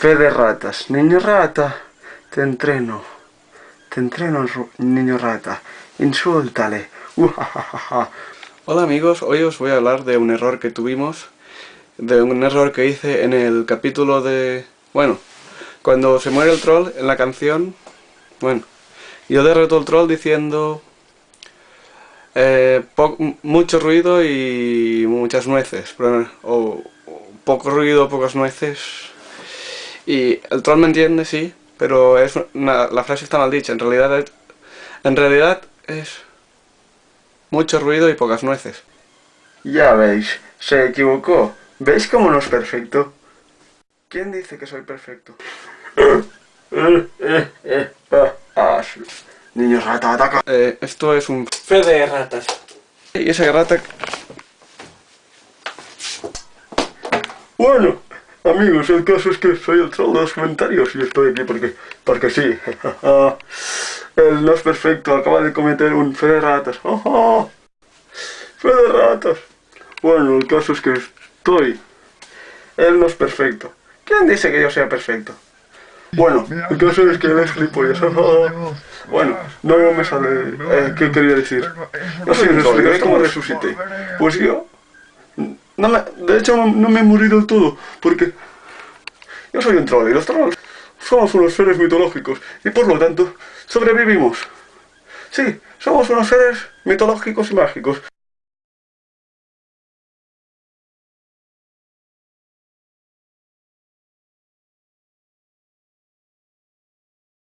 Fe de ratas. Niño rata, te entreno. Te entreno, niño rata. Insúltale. Hola amigos, hoy os voy a hablar de un error que tuvimos. De un error que hice en el capítulo de... Bueno, cuando se muere el troll en la canción... Bueno, yo derroto el troll diciendo... Eh, mucho ruido y muchas nueces. O poco ruido, pocas nueces y el troll me entiende, sí, pero es la frase está mal dicha. En realidad, es, en realidad es mucho ruido y pocas nueces. Ya veis, se equivocó. ¿Veis cómo no es perfecto? ¿Quién dice que soy perfecto? Niños rata, ataca. Eh, esto es un fe de ratas. Y esa rata... Bueno, Amigos, el caso es que soy el troll de los comentarios y estoy aquí porque, porque sí. Él no es perfecto, acaba de cometer un fe de ratas. ¡Fe de ratas! Bueno, el caso es que estoy... Él no es perfecto. ¿Quién dice que yo sea perfecto? Bueno, el caso es que él es gilipollas. Bueno, no me sale... Eh, ¿Qué quería decir? No sé, ¿cómo resucité? Pues yo no me, de hecho, no me he morido del todo, porque yo soy un troll y los trolls somos unos seres mitológicos y por lo tanto sobrevivimos. Sí, somos unos seres mitológicos y mágicos.